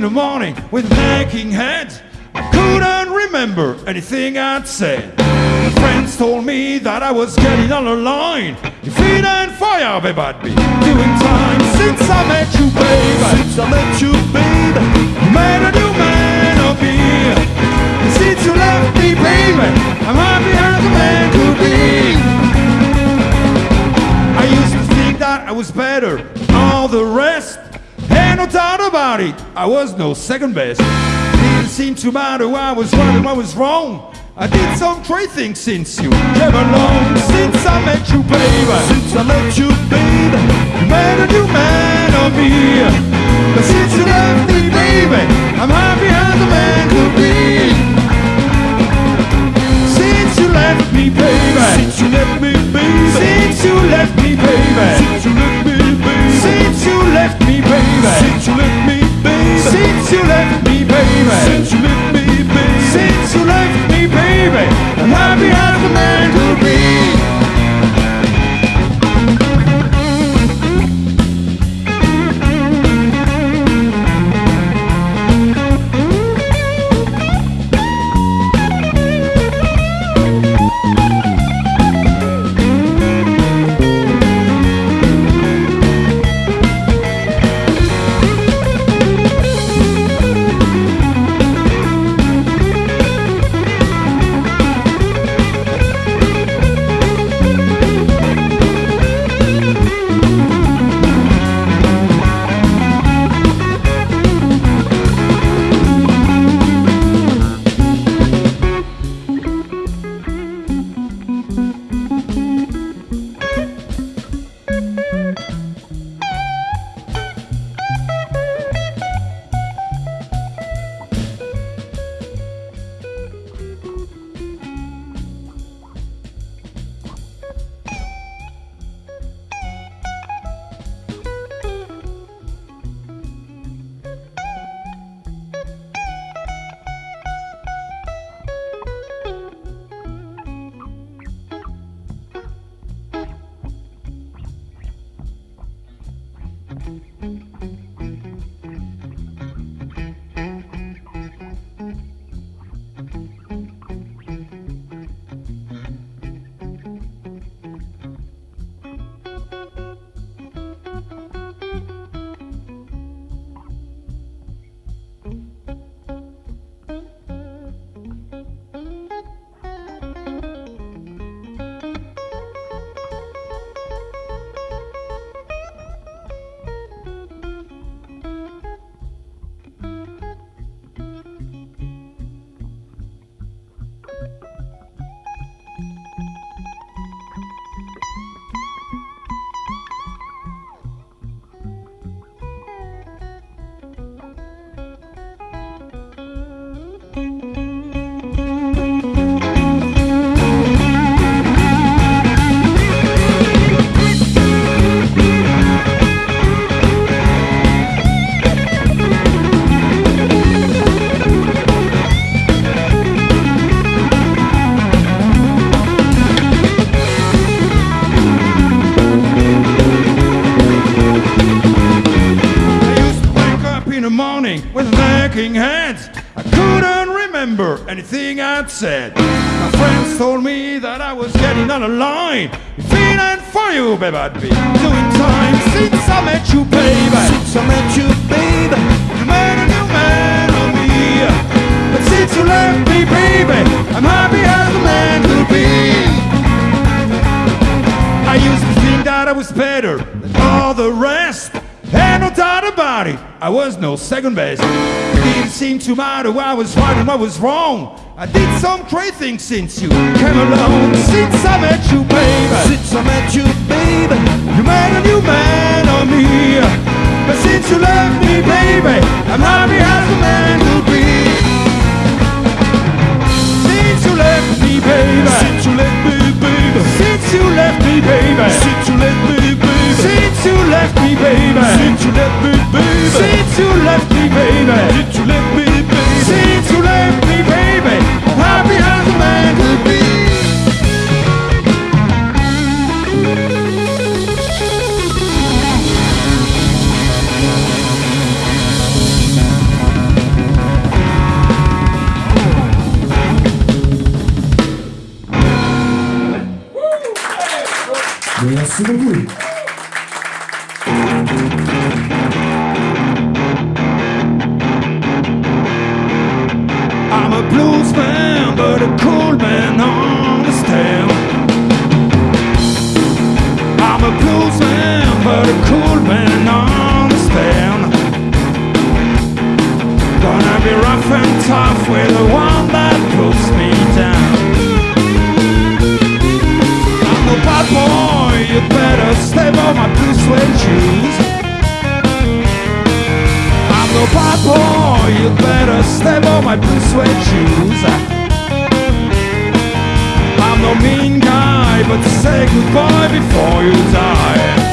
in the morning with aching head. I couldn't remember anything I'd said. My friends told me that I was getting on the line. If it ain't fire, babe, I'd be doing time. Since I met you, babe, since I met you, babe, I was no second best. Didn't seem to matter what I was right and what was wrong. I did some great things since you came along. Since I met you, baby. Since I met you, baby. You made a new man of me. But since remember anything I'd said. My friends told me that I was getting on the line. If it ain't for you, babe, I'd be doing time. Since I met you, baby. Since I met you, baby. You made a new man of me. But since you left me, baby, I'm happy as a man could be. I used to think that I was better I was no second best. It didn't seem to matter what I was right and what was wrong. I did some great things since you came along. Since I met you, baby. Since I met you, baby. You made a new man of me. But since you left me, baby, I'm happy as a man could be. Merci beaucoup. blues man, but a cold man understand. I'm a blues man, but a cold man understand. Gonna be rough and tough with a one. save all my blue suede shoes. I'm no bad boy, you better step on my blue suede shoes. I'm no mean guy, but say goodbye before you die.